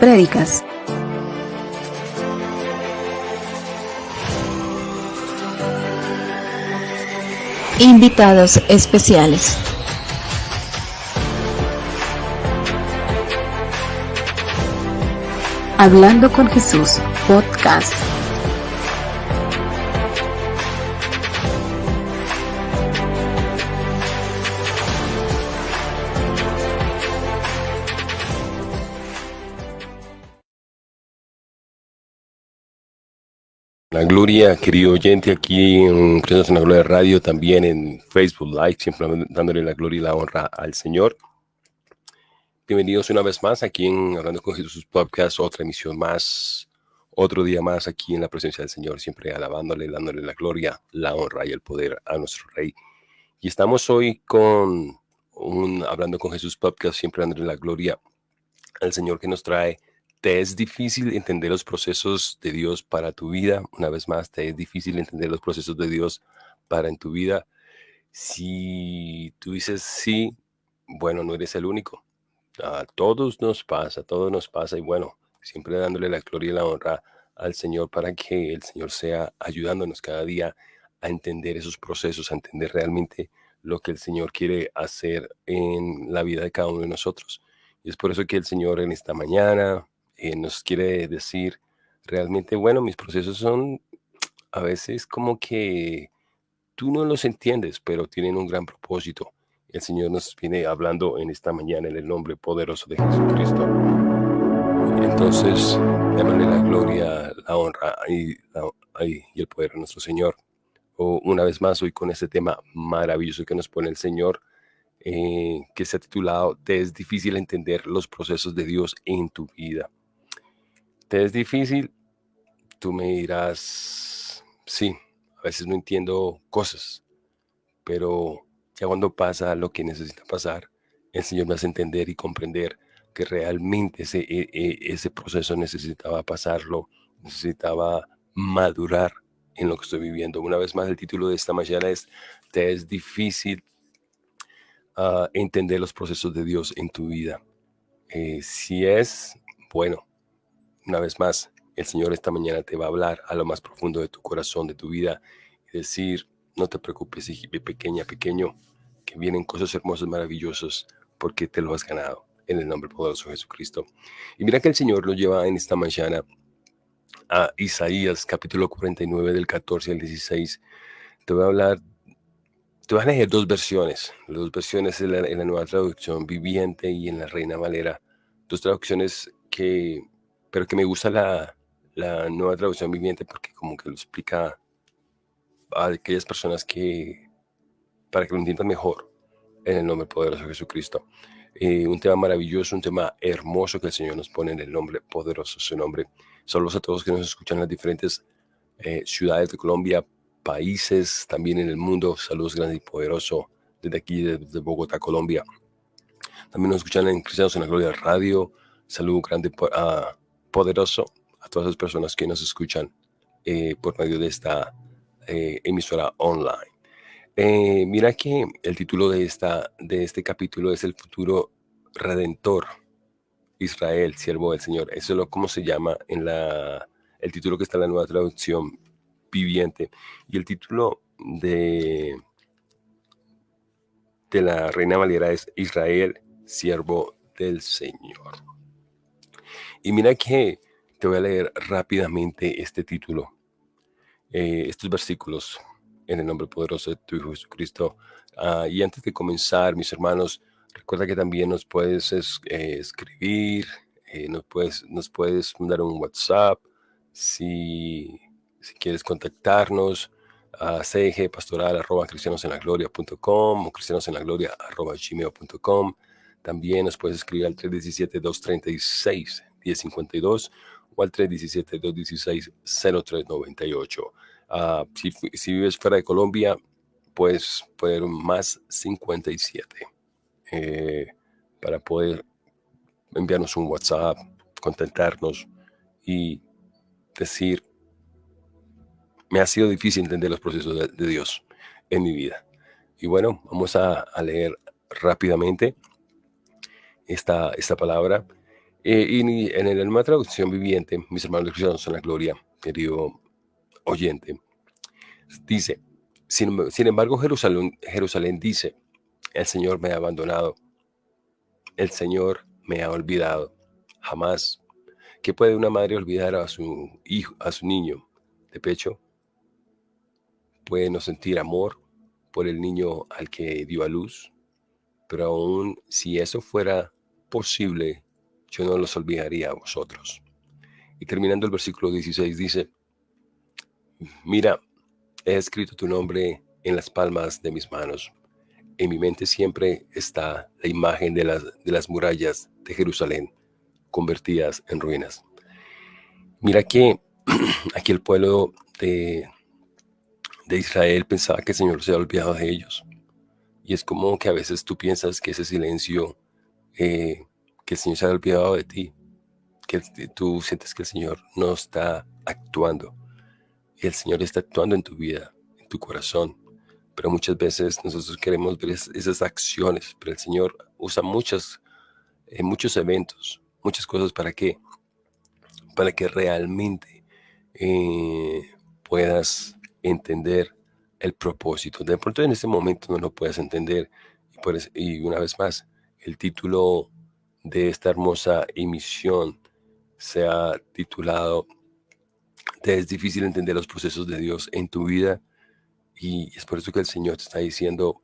Prédicas. Invitados especiales. Hablando con Jesús, podcast. Gloria, querido oyente, aquí en en la Gloria Radio, también en Facebook Live, siempre dándole la gloria y la honra al Señor. Bienvenidos una vez más aquí en Hablando con Jesús Podcast, otra emisión más, otro día más aquí en la presencia del Señor, siempre alabándole, dándole la gloria, la honra y el poder a nuestro Rey. Y estamos hoy con un Hablando con Jesús Podcast, siempre dándole la gloria al Señor que nos trae ¿Te es difícil entender los procesos de Dios para tu vida? Una vez más, ¿te es difícil entender los procesos de Dios para en tu vida? Si tú dices sí, bueno, no eres el único. A todos nos pasa, a todos nos pasa y bueno, siempre dándole la gloria y la honra al Señor para que el Señor sea ayudándonos cada día a entender esos procesos, a entender realmente lo que el Señor quiere hacer en la vida de cada uno de nosotros. Y es por eso que el Señor en esta mañana, eh, nos quiere decir realmente, bueno, mis procesos son a veces como que tú no los entiendes, pero tienen un gran propósito. El Señor nos viene hablando en esta mañana en el nombre poderoso de Jesucristo. Entonces, démosle la gloria, la honra y, el poder a nuestro Señor. O una vez más, hoy con este tema maravilloso que nos pone el Señor, eh, que se ha titulado Te es difícil entender los procesos de Dios en tu vida te es difícil, tú me dirás, sí, a veces no entiendo cosas, pero ya cuando pasa lo que necesita pasar, el Señor me hace entender y comprender que realmente ese, e, e, ese proceso necesitaba pasarlo, necesitaba madurar en lo que estoy viviendo. Una vez más, el título de esta mañana es, te es difícil ah, entender los procesos de Dios en tu vida. Eh, si es, bueno, una vez más, el Señor esta mañana te va a hablar a lo más profundo de tu corazón, de tu vida, y decir, no te preocupes, pequeña, pequeño, que vienen cosas hermosas, maravillosas, porque te lo has ganado, en el nombre poderoso de Jesucristo. Y mira que el Señor lo lleva en esta mañana a Isaías, capítulo 49, del 14 al 16. Te voy a hablar, te voy a leer dos versiones, las dos versiones en en la nueva traducción viviente y en la Reina Valera, dos traducciones que pero que me gusta la, la nueva traducción viviente porque como que lo explica a aquellas personas que, para que lo entiendan mejor, en el nombre poderoso de Jesucristo. Eh, un tema maravilloso, un tema hermoso que el Señor nos pone en el nombre poderoso, su nombre. Saludos a todos que nos escuchan en las diferentes eh, ciudades de Colombia, países, también en el mundo. Saludos grandes y poderosos desde aquí, desde Bogotá, Colombia. También nos escuchan en Cristianos en la Gloria Radio. Saludos grande a poderoso a todas las personas que nos escuchan eh, por medio de esta eh, emisora online. Eh, mira que el título de, esta, de este capítulo es El futuro redentor. Israel, siervo del Señor. Eso es lo como se llama en la, el título que está en la nueva traducción viviente. Y el título de, de la Reina Valera es Israel, siervo del Señor. Y mira que te voy a leer rápidamente este título, eh, estos versículos en el nombre poderoso de tu Hijo Jesucristo. Ah, y antes de comenzar, mis hermanos, recuerda que también nos puedes eh, escribir, eh, nos, puedes, nos puedes mandar un WhatsApp si, si quieres contactarnos a cgpastoral arroba cristianosenlagloria.com o cristianosenlagloria.gmail.com. También nos puedes escribir al 317-236 1052 o al 317-216-0398. Uh, si, si, vives fuera de Colombia, puedes poner un más 57 eh, para poder enviarnos un WhatsApp, contentarnos y decir, me ha sido difícil entender los procesos de, de Dios en mi vida. Y bueno, vamos a, a leer rápidamente esta, esta palabra Eh, y en el nueva traducción viviente, mis hermanos cristianos en la gloria, querido oyente, dice, sin, sin embargo Jerusalén, Jerusalén dice, el Señor me ha abandonado, el Señor me ha olvidado, jamás. ¿Qué puede una madre olvidar a su hijo, a su niño de pecho? Puede no sentir amor por el niño al que dio a luz, pero aún si eso fuera posible, yo no los olvidaría a vosotros. Y terminando el versículo 16 dice, mira, he escrito tu nombre en las palmas de mis manos. En mi mente siempre está la imagen de las, de las murallas de Jerusalén convertidas en ruinas. Mira que aquí el pueblo de, de Israel pensaba que el Señor se había olvidado de ellos. Y es como que a veces tú piensas que ese silencio, eh, que el Señor se ha olvidado de ti, que tú sientes que el Señor no está actuando. El Señor está actuando en tu vida, en tu corazón. Pero muchas veces nosotros queremos ver esas acciones, pero el Señor usa muchas, eh, muchos eventos, muchas cosas para que, para que realmente eh, puedas entender el propósito. De pronto en este momento no lo puedes entender. Y una vez más, el título de esta hermosa emisión se ha titulado Es difícil entender los procesos de Dios en tu vida. Y es por eso que el Señor te está diciendo,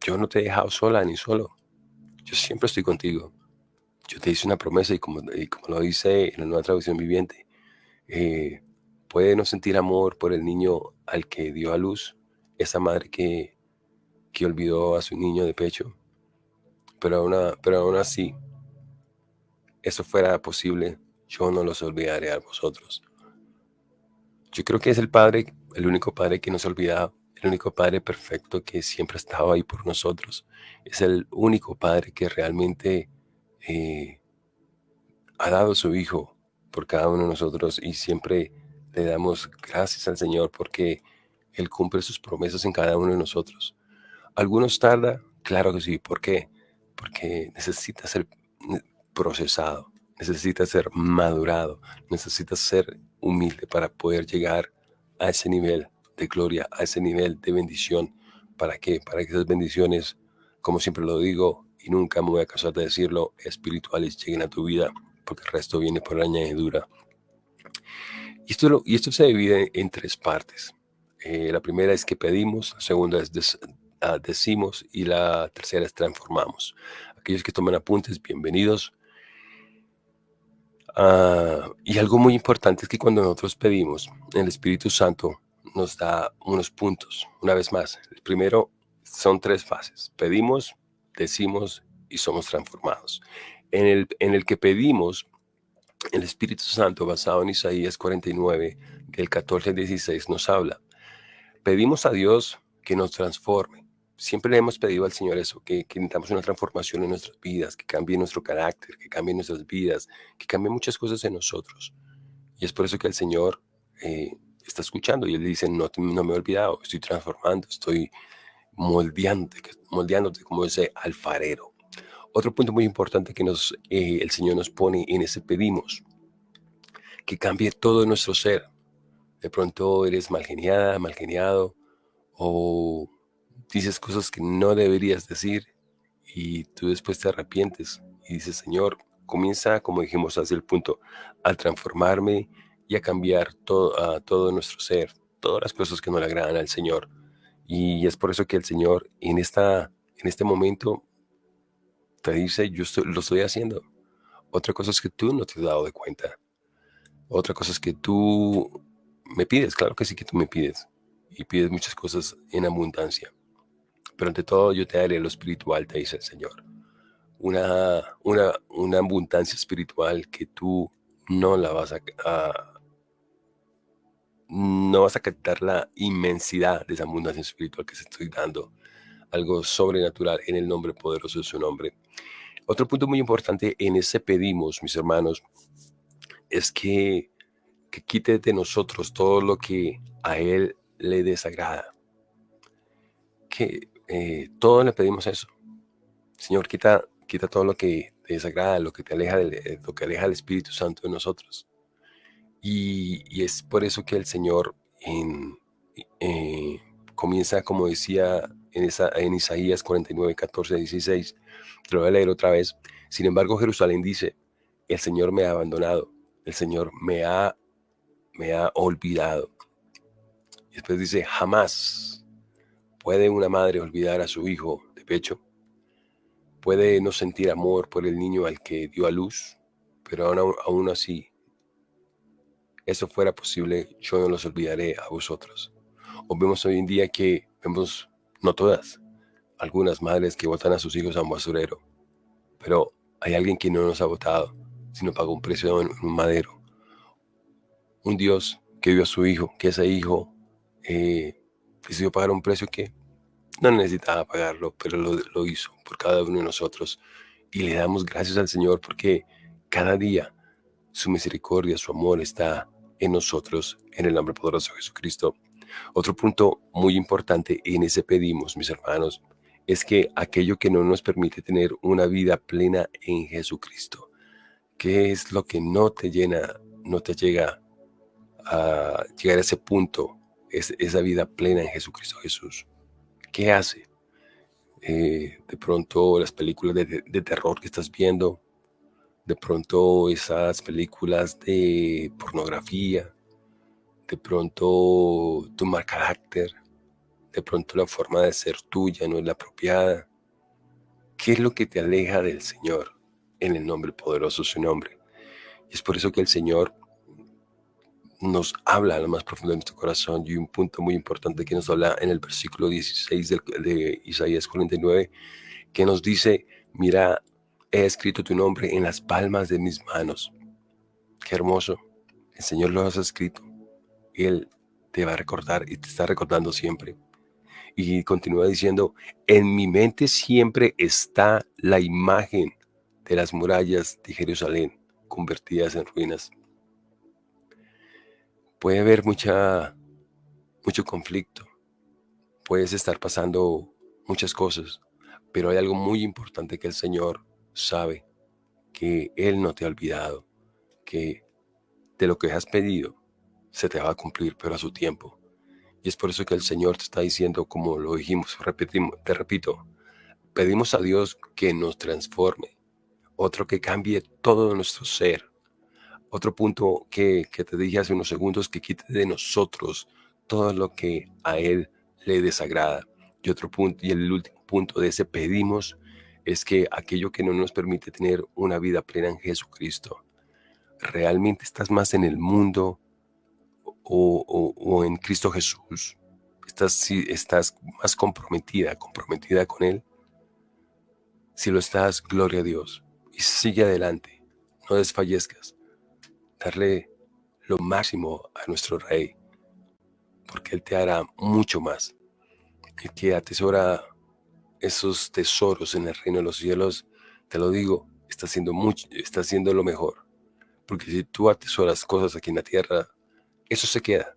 yo no te he dejado sola ni solo. Yo siempre estoy contigo. Yo te hice una promesa y como, como lo dice en la nueva traducción viviente, eh, puede no sentir amor por el niño al que dio a luz, esa madre que, que olvidó a su niño de pecho. Pero aún, pero aún así, eso fuera posible, yo no los olvidaré a vosotros. Yo creo que es el Padre, el único Padre que nos ha olvidado, el único Padre perfecto que siempre ha estado ahí por nosotros. Es el único Padre que realmente eh, ha dado su Hijo por cada uno de nosotros y siempre le damos gracias al Señor porque Él cumple sus promesas en cada uno de nosotros. Algunos tarda, claro que sí. ¿Por qué? Porque necesita ser procesado, necesita ser madurado, necesita ser humilde para poder llegar a ese nivel de gloria, a ese nivel de bendición. ¿Para qué? Para que esas bendiciones, como siempre lo digo, y nunca me voy a cansar de decirlo, espirituales lleguen a tu vida, porque el resto viene por añadidura. Y esto, y esto se divide en tres partes. Eh, la primera es que pedimos, la segunda es ah, decimos y la tercera es transformamos. Aquellos que toman apuntes, bienvenidos. Ah, y algo muy importante es que cuando nosotros pedimos, el Espíritu Santo nos da unos puntos. Una vez más, el primero son tres fases. Pedimos, decimos y somos transformados. En el, en el que pedimos, el Espíritu Santo, basado en Isaías 49, del 14 al 16, nos habla. Pedimos a Dios que nos transforme. Siempre le hemos pedido al Señor eso, que, que necesitamos una transformación en nuestras vidas, que cambie nuestro carácter, que cambie nuestras vidas, que cambie muchas cosas en nosotros. Y es por eso que el Señor eh, está escuchando y Él dice, no, no me he olvidado, estoy transformando, estoy moldeándote, moldeándote como ese alfarero. Otro punto muy importante que nos, eh, el Señor nos pone en ese pedimos, que cambie todo nuestro ser. De pronto eres mal geniada, mal geniado, o dices cosas que no deberías decir y tú después te arrepientes y dices, Señor, comienza, como dijimos hace el punto, a transformarme y a cambiar todo, a todo nuestro ser, todas las cosas que no le agradan al Señor. Y es por eso que el Señor en, esta, en este momento te dice, yo lo estoy haciendo. Otra cosa es que tú no te has dado de cuenta. Otra cosa es que tú me pides, claro que sí que tú me pides. Y pides muchas cosas en abundancia. Pero ante todo yo te daré lo espiritual, te dice el Señor. Una, una, una abundancia espiritual que tú no la vas a, no vas a captar la inmensidad de esa abundancia espiritual que se estoy dando algo sobrenatural en el nombre poderoso de su nombre. Otro punto muy importante en ese pedimos, mis hermanos, es que, que quite de nosotros todo lo que a Él le desagrada. Que eh, todo le pedimos eso. Señor, quita, quita todo lo que te desagrada, lo que te aleja del, eh, lo que aleja del Espíritu Santo de nosotros. Y, es por eso que el Señor eh, comienza, como decía en, esa, en Isaías 49, 14, 16, te lo voy a leer otra vez. Sin embargo, Jerusalén dice, el Señor me ha abandonado, el Señor me ha, me ha olvidado. Y después dice, jamás puede una madre olvidar a su hijo de pecho. Puede no sentir amor por el niño al que dio a luz, pero aún, así, eso fuera posible, yo no los olvidaré a vosotros. O vemos hoy en día que vemos, no todas, algunas madres que botan a sus hijos a un basurero, pero hay alguien que no nos ha votado sino pagó un precio en un madero. Un Dios que vio a su hijo, que ese hijo eh, decidió pagar un precio que no necesitaba pagarlo, pero lo, hizo por cada uno de nosotros. Y le damos gracias al Señor porque cada día su misericordia, su amor está en nosotros, en el nombre poderoso de Jesucristo. Otro punto muy importante en ese pedimos, mis hermanos, es que aquello que no nos permite tener una vida plena en Jesucristo, ¿Qué es lo que no te llena, no te llega a llegar a ese punto, es, esa vida plena en Jesucristo Jesús? ¿Qué hace? Eh, de pronto las películas de, terror que estás viendo, de pronto esas películas de pornografía, de pronto tu mal carácter, de pronto la forma de ser tuya no es la apropiada. ¿Qué es lo que te aleja del Señor? en el nombre poderoso de su nombre. Y es por eso que el Señor nos habla a lo más profundo de nuestro corazón y un punto muy importante que nos habla en el versículo 16 de, Isaías 49, que nos dice, mira, he escrito tu nombre en las palmas de mis manos. Qué hermoso. El Señor lo ha escrito. Él te va a recordar y te está recordando siempre. Y continúa diciendo, en mi mente siempre está la imagen de las murallas de Jerusalén convertidas en ruinas. Puede haber mucha, mucho conflicto, puedes estar pasando muchas cosas, pero hay algo muy importante que el Señor sabe, que Él no te ha olvidado, que de lo que has pedido se te va a cumplir, pero a su tiempo. Y es por eso que el Señor te está diciendo, como lo dijimos, repetimos, te repito, pedimos a Dios que nos transforme, otro que cambie todo nuestro ser. Otro punto que, te dije hace unos segundos, que quite de nosotros todo lo que a Él le desagrada. Y otro punto, y el último punto de ese pedimos, es que aquello que no nos permite tener una vida plena en Jesucristo, realmente estás más en el mundo o, o en Cristo Jesús, estás, estás más comprometida, comprometida con Él. Si lo estás, gloria a Dios y sigue adelante. No desfallezcas. Darle lo máximo a nuestro Rey, porque Él te hará mucho más. El que atesora esos tesoros en el reino de los cielos, te lo digo, está haciendo, mucho, está haciendo lo mejor. Porque si tú atesoras cosas aquí en la tierra, eso se queda.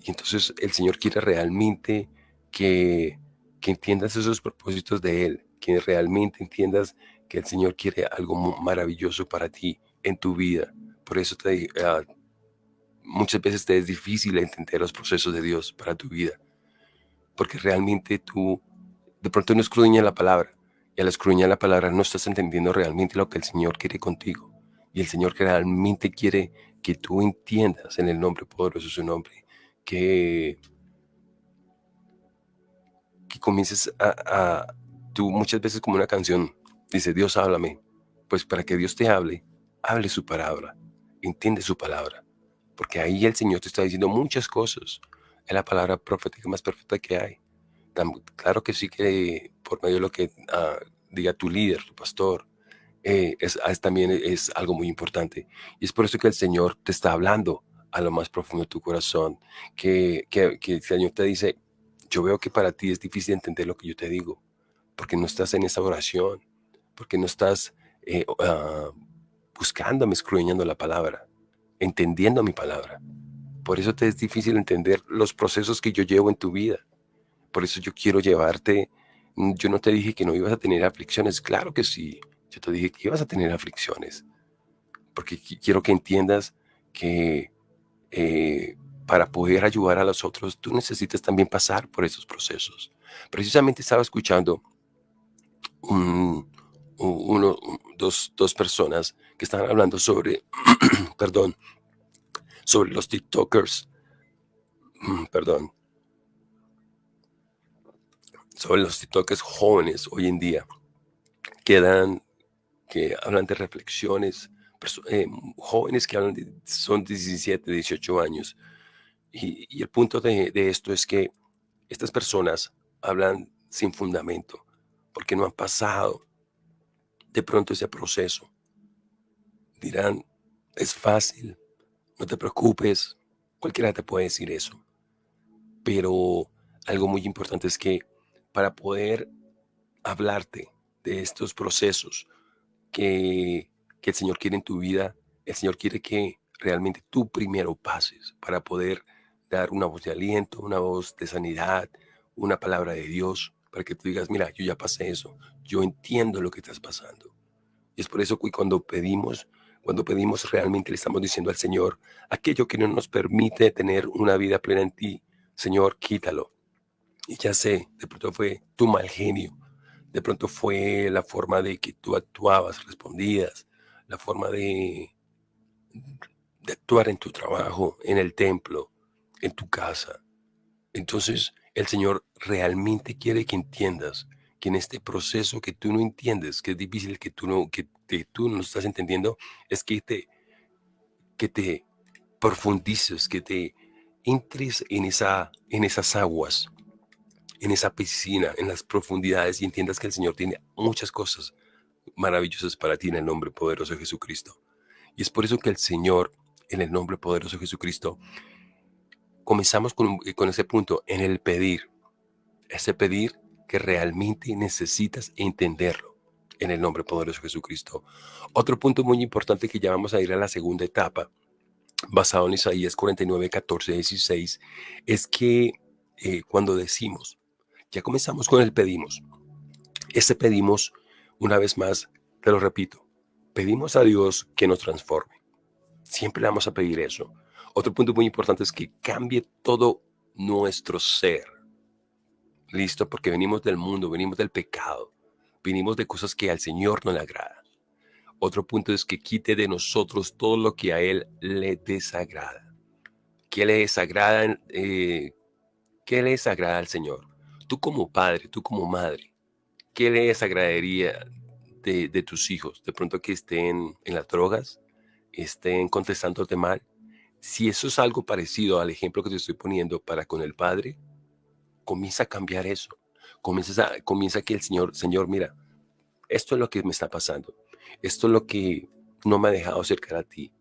Y entonces el Señor quiere realmente que, que entiendas esos propósitos de Él, que realmente entiendas que el Señor quiere algo maravilloso para ti en tu vida. Por eso te, uh, muchas veces te es difícil entender los procesos de Dios para tu vida. Porque realmente tú de pronto no escudriñas la palabra. Y al escudriñar la palabra no estás entendiendo realmente lo que el Señor quiere contigo. Y el Señor realmente quiere que tú entiendas en el nombre poderoso de su nombre que, que comiences a, tú muchas veces como una canción Dice, Dios háblame. Pues para que Dios te hable, hable su palabra, entiende su palabra. Porque ahí el Señor te está diciendo muchas cosas. Es la palabra profética más perfecta que hay. claro que sí que por medio de lo que ah, diga tu líder, tu pastor, eh, es, también es algo muy importante. Y es por eso que el Señor te está hablando a lo más profundo de tu corazón. Que, que, que el Señor te dice, yo veo que para ti es difícil entender lo que yo te digo, porque no estás en esa oración porque no estás eh, uh, buscándome, escruñando la palabra, entendiendo mi palabra. Por eso te es difícil entender los procesos que yo llevo en tu vida. Por eso yo quiero llevarte. Mm, yo no te dije que no ibas a tener aflicciones. Claro que sí. Yo te dije que ibas a tener aflicciones, porque quiero que entiendas que eh, para poder ayudar a los otros, tú necesitas también pasar por esos procesos. Precisamente estaba escuchando uno, dos, dos personas que estaban hablando sobre, perdón, sobre los TikTokers, perdón, sobre los TikTokers jóvenes hoy en día, que dan, que hablan de reflexiones, eh, jóvenes que hablan de, son 17, 18 años. Y, el punto de esto es que estas personas hablan sin fundamento, porque no han pasado de pronto ese proceso. Dirán, es fácil, no te preocupes, cualquiera te puede decir eso. Pero algo muy importante es que para poder hablarte de estos procesos que, que el Señor quiere en tu vida, el Señor quiere que realmente tú primero pases para poder dar una voz de aliento, una voz de sanidad, una palabra de Dios, para que tú digas, mira, yo ya pasé eso, yo entiendo lo que estás pasando. Y es por eso que cuando pedimos, cuando pedimos realmente le estamos diciendo al Señor, aquello que no nos permite tener una vida plena en ti, Señor, quítalo. Y ya sé, de pronto fue tu mal genio, de pronto fue la forma de que tú actuabas, respondías, la forma de, de actuar en tu trabajo, en el templo, en tu casa. Entonces, el Señor realmente quiere que entiendas que en este proceso que tú no entiendes, que es difícil, que tú no, que, tú no estás entendiendo, es que te, que te profundices, que te entres en, esa, en esas aguas, en esa piscina, en las profundidades y entiendas que el Señor tiene muchas cosas maravillosas para ti en el nombre poderoso de Jesucristo. Y es por eso que el Señor, en el nombre poderoso de Jesucristo, comenzamos con, con ese punto, en el pedir. Ese pedir que realmente necesitas entenderlo en el nombre poderoso de Jesucristo. Otro punto muy importante que ya vamos a ir a la segunda etapa, basado en Isaías 49, 14, 16, es que eh, cuando decimos, ya comenzamos con el pedimos, ese pedimos, una vez más, te lo repito, pedimos a Dios que nos transforme. Siempre le vamos a pedir eso. Otro punto muy importante es que cambie todo nuestro ser. Listo, porque venimos del mundo, venimos del pecado, venimos de cosas que al Señor no le agrada. Otro punto es que quite de nosotros todo lo que a Él le desagrada. ¿Qué le desagrada? Eh, ¿Qué le desagrada al Señor? Tú como padre, tú como madre, ¿qué le desagradaría de, de tus hijos? De pronto que estén en las drogas, estén contestándote mal, si eso es algo parecido al ejemplo que te estoy poniendo para con el Padre, comienza a cambiar eso. Comienza, a, comienza que el Señor, Señor, mira, esto es lo que me está pasando. Esto es lo que no me ha dejado acercar a ti.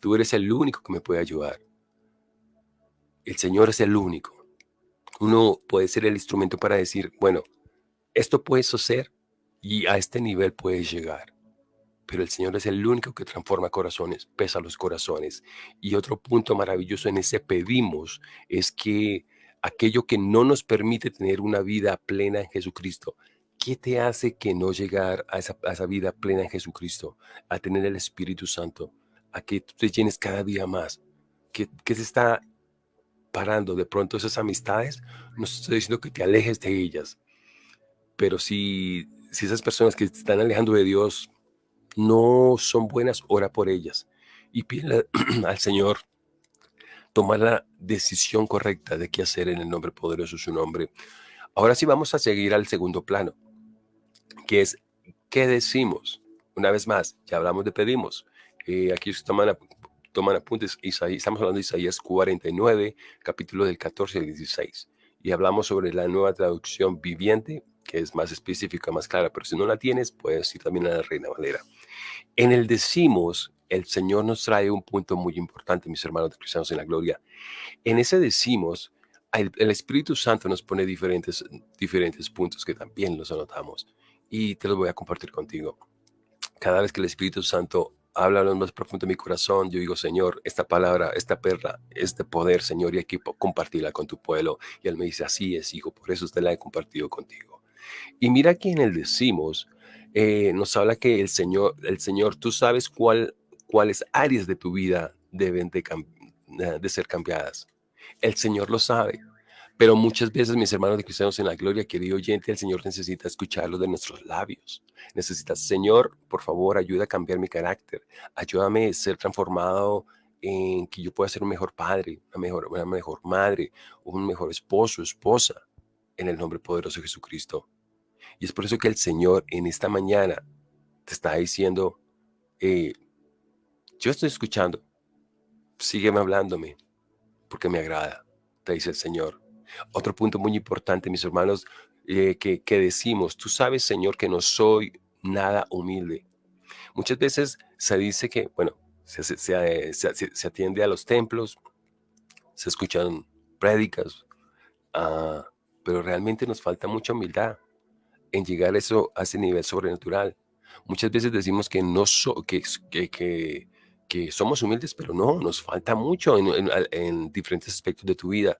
Tú eres el único que me puede ayudar. El Señor es el único. Uno puede ser el instrumento para decir, bueno, esto puede ser y a este nivel puedes llegar pero el Señor es el único que transforma corazones, pesa los corazones. Y otro punto maravilloso en ese pedimos es que aquello que no nos permite tener una vida plena en Jesucristo, ¿qué te hace que no llegar a esa, vida plena en Jesucristo, a tener el Espíritu Santo, a que te llenes cada día más? ¿Qué, se está parando de pronto esas amistades? No estoy diciendo que te alejes de ellas, pero si, si esas personas que te están alejando de Dios no son buenas, ora por ellas. Y pide al Señor tomar la decisión correcta de qué hacer en el nombre poderoso de su nombre. Ahora sí vamos a seguir al segundo plano, que es qué decimos. Una vez más, ya hablamos de pedimos. Eh, aquí toman, toman apuntes, Isaías, estamos hablando de Isaías 49, capítulo del 14 al 16. Y hablamos sobre la nueva traducción viviente, que es más específica, más clara, pero si no la tienes, puedes ir también a la Reina Valera. En el decimos, el Señor nos trae un punto muy importante, mis hermanos de cristianos en la gloria. En ese decimos, el, Espíritu Santo nos pone diferentes, diferentes puntos que también los anotamos y te los voy a compartir contigo. Cada vez que el Espíritu Santo habla lo más profundo de mi corazón, yo digo, Señor, esta palabra, esta perla, este poder, Señor, y aquí compartirla con tu pueblo. Y Él me dice, así es, hijo, por eso te la he compartido contigo. Y mira que en el decimos, eh, nos habla que el Señor, el Señor, tú sabes cuál, cuáles áreas de tu vida deben de, de ser cambiadas. El Señor lo sabe. Pero muchas veces, mis hermanos de cristianos en la gloria, querido oyente, el Señor necesita escucharlo de nuestros labios. Necesita, Señor, por favor, ayuda a cambiar mi carácter. Ayúdame a ser transformado en que yo pueda ser un mejor padre, una mejor, una mejor madre, un mejor esposo, esposa, en el nombre poderoso de Jesucristo. Y es por eso que el Señor en esta mañana te está diciendo, eh, yo estoy escuchando, sígueme hablándome, porque me agrada, te dice el Señor. Otro punto muy importante, mis hermanos, eh, que, decimos, tú sabes, Señor, que no soy nada humilde. Muchas veces se dice que, bueno, se, se, atiende a los templos, se escuchan prédicas, ah, pero realmente nos falta mucha humildad en llegar a, eso, a ese nivel sobrenatural. Muchas veces decimos que, no so, que, que, que, somos humildes, pero no, nos falta mucho en, en diferentes aspectos de tu vida.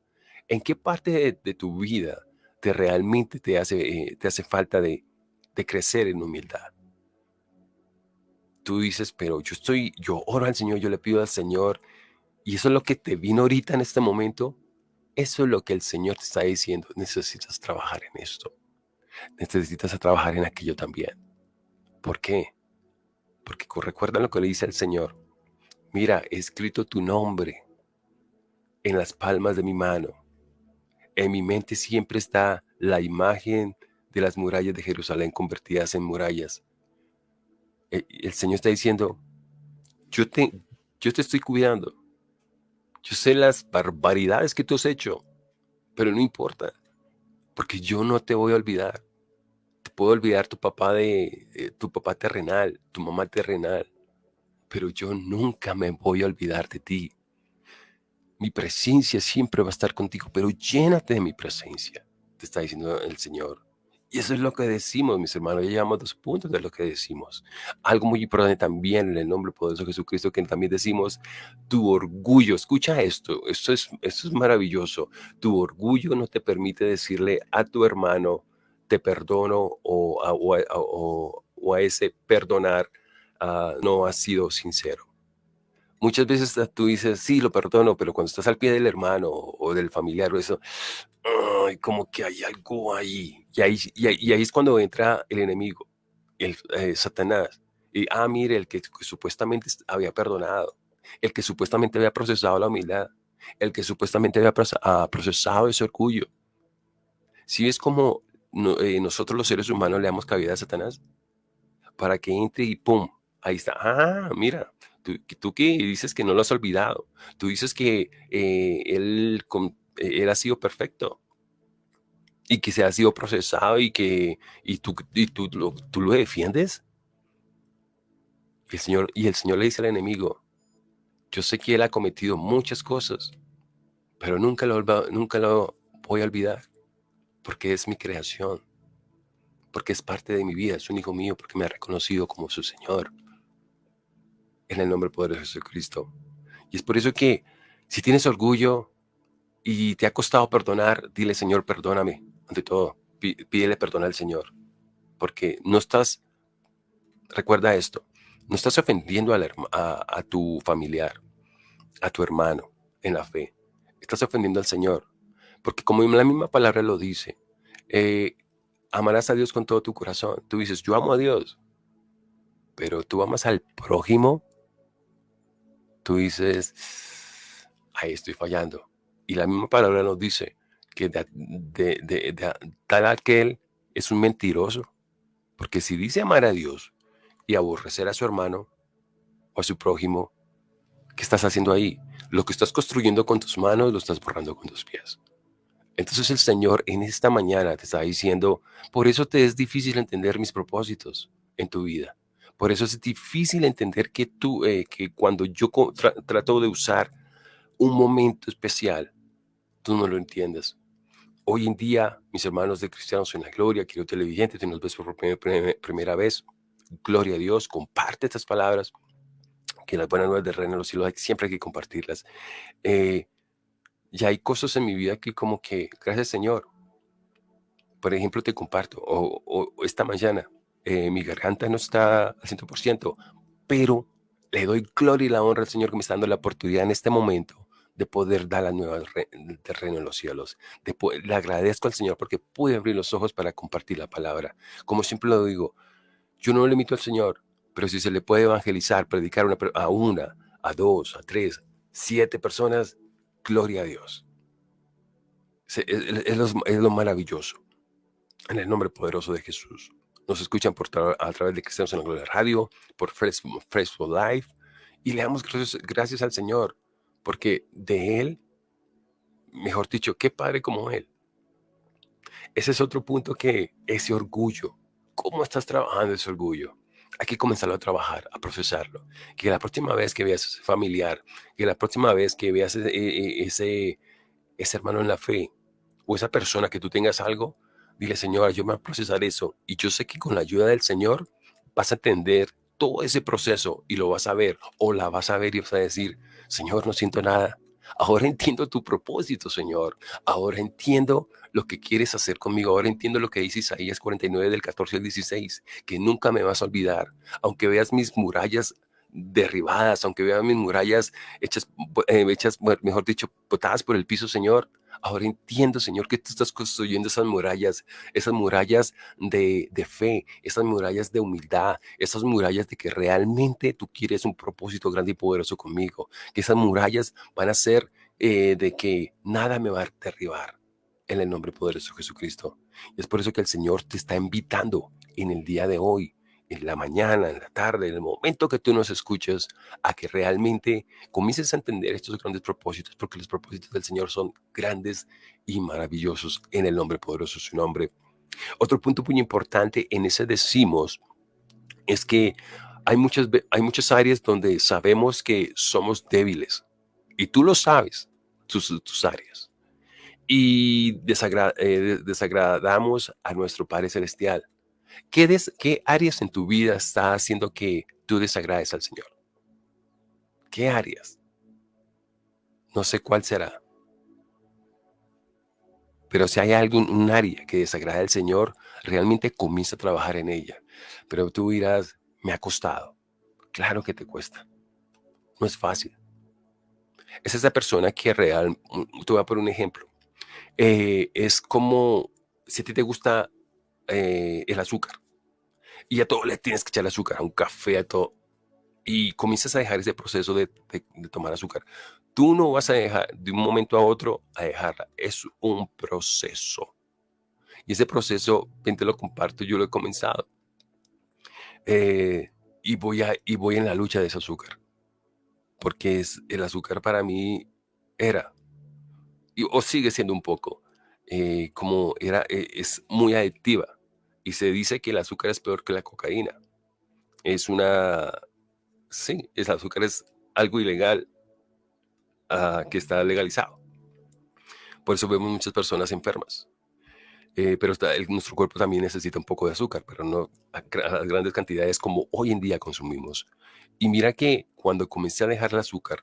¿En qué parte de, tu vida te realmente te hace, eh, te hace falta de, crecer en humildad? Tú dices, pero yo estoy, yo oro al Señor, yo le pido al Señor, y eso es lo que te vino ahorita en este momento. Eso es lo que el Señor te está diciendo. Necesitas trabajar en esto. Necesitas trabajar en aquello también. ¿Por qué? Porque recuerda lo que le dice el Señor. Mira, he escrito tu nombre en las palmas de mi mano en mi mente siempre está la imagen de las murallas de Jerusalén convertidas en murallas. E, el, Señor está diciendo, yo te, yo te estoy cuidando. Yo sé las barbaridades que tú has hecho, pero no importa, porque yo no te voy a olvidar. Te puedo olvidar tu papá de tu papá terrenal, tu mamá terrenal, pero yo nunca me voy a olvidar de ti. Mi presencia siempre va a estar contigo, pero llénate de mi presencia, te está diciendo el Señor. Y eso es lo que decimos, mis hermanos. Ya llevamos dos puntos de lo que decimos. Algo muy importante también en el nombre poderoso de Jesucristo, que también decimos, tu orgullo. Escucha esto, esto es, esto es maravilloso. Tu orgullo no te permite decirle a tu hermano, te perdono, o a, o a, ese perdonar ah, no ha sido sincero. Muchas veces tú dices, sí, lo perdono, pero cuando estás al pie del hermano o del familiar o eso, como que hay algo ahí. Y ahí, y ahí, es cuando entra el enemigo, el eh, Satanás. Y, ah, mire, el que, supuestamente había perdonado, el que supuestamente había procesado la humildad, el que supuestamente había ah, procesado ese orgullo. Si ves como eh, nosotros los seres humanos le damos cabida a Satanás para que entre y pum, ahí está. Ah, mira, Tú, que dices que no lo has olvidado. Tú dices que eh, él, él ha sido perfecto y que se ha sido procesado y que y tú, y tú, lo, tú lo defiendes. El, Señor, y el Señor le dice al enemigo, yo sé que él ha cometido muchas cosas, pero nunca lo, nunca lo voy a olvidar, porque es mi creación, porque es parte de mi vida, es un hijo mío, porque me ha reconocido como su Señor en el nombre poderoso de Jesucristo. Y es por eso que si tienes orgullo y te ha costado perdonar, dile, Señor, perdóname. Ante todo, pídele perdón al Señor. Porque no estás, recuerda esto, no estás ofendiendo a, a, tu familiar, a tu hermano en la fe. Estás ofendiendo al Señor. Porque como la misma palabra lo dice, eh, amarás a Dios con todo tu corazón. Tú dices, yo amo a Dios, pero tú amas al prójimo tú dices, ahí estoy fallando. Y la misma palabra nos dice que tal aquel es un mentiroso. Porque si dice amar a Dios y aborrecer a su hermano o a su prójimo, ¿qué estás haciendo ahí? Lo que estás construyendo con tus manos lo estás borrando con tus pies. Entonces el Señor en esta mañana te está diciendo, por eso te es difícil entender mis propósitos en tu vida. Por eso es difícil entender que tú, eh, que cuando yo trato de usar un momento especial, tú no lo entiendes. Hoy en día, mis hermanos de Cristianos en la Gloria, querido televidente, te nos ves por primera vez. Gloria a Dios, comparte estas palabras, que las buenas nuevas del reino de los cielos siempre hay que compartirlas. Eh, ya hay cosas en mi vida que como que, gracias Señor, por ejemplo, te comparto, o esta mañana, eh, mi garganta no está al 100%, pero le doy gloria y la honra al Señor que me está dando la oportunidad en este momento de poder dar la nueva terreno en los cielos. De le agradezco al Señor porque pude abrir los ojos para compartir la palabra. Como siempre lo digo, yo no limito al Señor, pero si se le puede evangelizar, predicar a una, a dos, a tres, siete personas, gloria a Dios. Es, lo, maravilloso. En el nombre poderoso de Jesús. Nos escuchan por a través de Cristianos en la Radio, por Facebook Live, y le damos gracias, al Señor, porque de Él, mejor dicho, qué padre como Él. Ese es otro punto que ese orgullo. ¿Cómo estás trabajando ese orgullo? hay que comenzarlo a trabajar, a procesarlo. Que la próxima vez que veas ese familiar, que la próxima vez que veas e, e, ese, ese, hermano en la fe o esa persona que tú tengas algo, dile, Señor, yo me voy a procesar eso. Y yo sé que con la ayuda del Señor vas a entender todo ese proceso y lo vas a ver o la vas a ver y vas a decir, Señor, no siento nada. Ahora entiendo tu propósito, Señor. Ahora entiendo lo que quieres hacer conmigo. Ahora entiendo lo que dice Isaías 49 del 14 al 16, que nunca me vas a olvidar. Aunque veas mis murallas derribadas, aunque veas mis murallas hechas, eh, hechas mejor dicho, botadas por el piso, Señor, Ahora entiendo, Señor, que tú estás construyendo esas murallas, esas murallas de, fe, esas murallas de humildad, esas murallas de que realmente tú quieres un propósito grande y poderoso conmigo. Que esas murallas van a ser eh, de que nada me va a derribar en el nombre poderoso de Jesucristo. Y es por eso que el Señor te está invitando en el día de hoy en la mañana, en la tarde, en el momento que tú nos escuches, a que realmente comiences a entender estos grandes propósitos, porque los propósitos del Señor son grandes y maravillosos en el nombre poderoso de su nombre. Otro punto muy importante en ese decimos es que hay muchas, hay muchas áreas donde sabemos que somos débiles y tú lo sabes, tus, tus áreas. Y eh, desagradamos a nuestro Padre Celestial ¿Qué, áreas en tu vida está haciendo que tú desagrades al Señor? ¿Qué áreas? No sé cuál será. Pero si hay algún un área que desagrada al Señor, realmente comienza a trabajar en ella. Pero tú dirás, me ha costado. Claro que te cuesta. No es fácil. Es esa persona que real, mm, te voy a poner un ejemplo. Eh, es como si a ti te gusta eh, el azúcar. Y a todo le tienes que echar azúcar, a un café, a todo. Y comienzas a dejar ese proceso de, tomar azúcar. Tú no vas a dejar de un momento a otro a dejarla. Es un proceso. Y ese proceso, bien te lo comparto, yo lo he comenzado. Eh, y, voy a, y voy en la lucha de ese azúcar. Porque es, el azúcar para mí era, y, o sigue siendo un poco, eh, como era, eh, es muy adictiva. Y se dice que el azúcar es peor que la cocaína. Es una, sí, el azúcar es algo ilegal ah, que está legalizado. Por eso vemos muchas personas enfermas. Eh, pero nuestro cuerpo también necesita un poco de azúcar, pero no a, a, grandes cantidades como hoy en día consumimos. Y mira que cuando comencé a dejar el azúcar,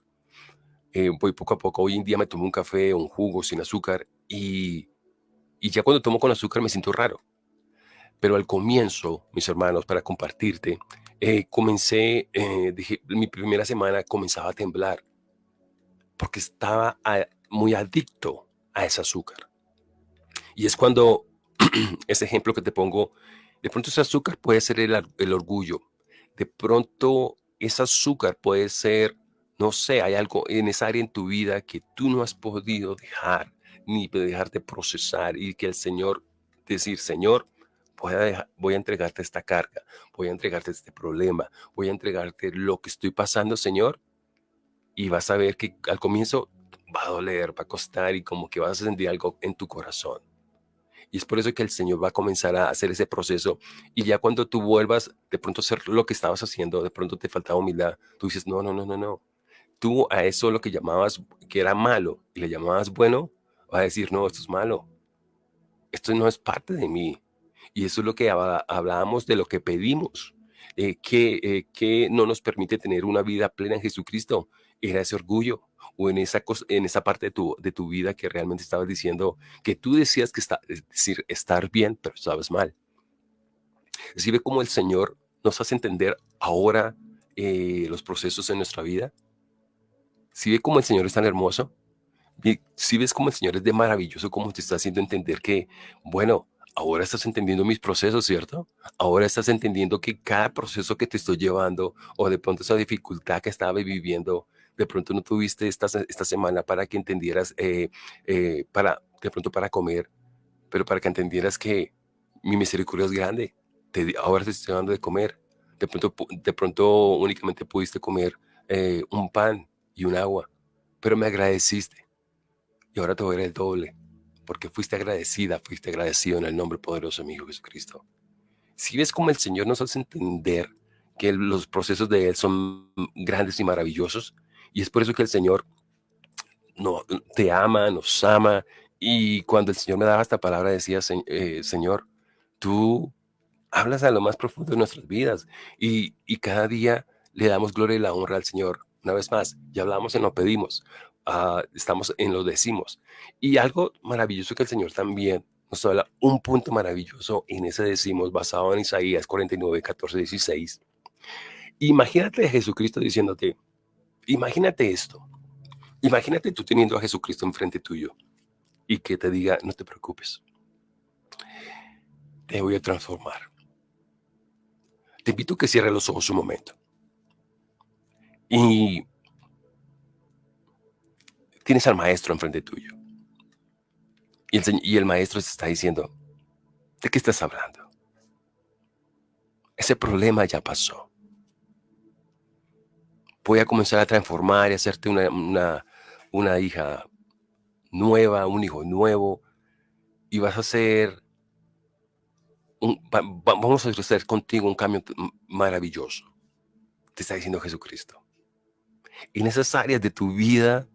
voy poco a poco, hoy en día me tomo un café o un jugo sin azúcar y, ya cuando tomo con azúcar me siento raro. Pero al comienzo, mis hermanos, para compartirte, eh, comencé, eh, dije, mi primera semana comenzaba a temblar porque estaba muy adicto a ese azúcar. Y es cuando ese ejemplo que te pongo, de pronto ese azúcar puede ser el, el orgullo, de pronto ese azúcar puede ser, no sé, hay algo en esa área en tu vida que tú no has podido dejar ni dejarte procesar y que el Señor, decir, Señor, voy a, entregarte esta carga, voy a entregarte este problema, voy a entregarte lo que estoy pasando, Señor, y vas a ver que al comienzo va a doler, va a costar y como que vas a sentir algo en tu corazón. Y es por eso que el Señor va a comenzar a hacer ese proceso. Y ya cuando tú vuelvas de pronto a hacer lo que estabas haciendo, de pronto te faltaba humildad, tú dices, no, no, no, no, no. Tú a eso lo que llamabas que era malo y le llamabas bueno, va a decir, no, esto es malo. Esto no es parte de mí. Y eso es lo que hablábamos de lo que pedimos, eh, que, eh, que no nos permite tener una vida plena en Jesucristo. Era ese orgullo o en esa, en esa parte de tu, de tu vida que realmente estabas diciendo que tú decías que está, es decir, estar bien, pero estabas mal. Si ve cómo el Señor nos hace entender ahora eh, los procesos en nuestra vida. Si ve cómo el Señor es tan hermoso. Si ves cómo el Señor es de maravilloso, cómo te está haciendo entender que, bueno, ahora estás entendiendo mis procesos, ¿cierto? Ahora estás entendiendo que cada proceso que te estoy llevando o de pronto esa dificultad que estaba viviendo, de pronto no tuviste esta, esta semana para que entendieras, eh, eh, para, de pronto para comer, pero para que entendieras que mi misericordia es grande. Te, ahora te estoy dando de comer. De pronto, de pronto únicamente pudiste comer eh, un pan y un agua, pero me agradeciste. Y ahora te voy a dar el doble porque fuiste agradecida, fuiste agradecido en el nombre poderoso de mi Hijo Jesucristo. Si ves cómo el Señor nos hace entender que los procesos de Él son grandes y maravillosos, y es por eso que el Señor no, te ama, nos ama, y cuando el Señor me daba esta palabra decía, eh, Señor, tú hablas a lo más profundo de nuestras vidas, y, y cada día le damos gloria y la honra al Señor. Una vez más, ya hablamos y nos pedimos, Ah, estamos en lo decimos. Y algo maravilloso que el Señor también nos habla, un punto maravilloso en ese decimos basado en Isaías 49, 14, 16. Imagínate a Jesucristo diciéndote, imagínate esto, imagínate tú teniendo a Jesucristo enfrente tuyo y que te diga, no te preocupes, te voy a transformar. Te invito a que cierres los ojos un momento. Y tienes al maestro enfrente tuyo. Y el, maestro te está diciendo, ¿de qué estás hablando? Ese problema ya pasó. Voy a comenzar a transformar y hacerte una, una, hija nueva, un hijo nuevo, y vas a un, vamos a hacer contigo un cambio maravilloso. Te está diciendo Jesucristo. En esas áreas de tu vida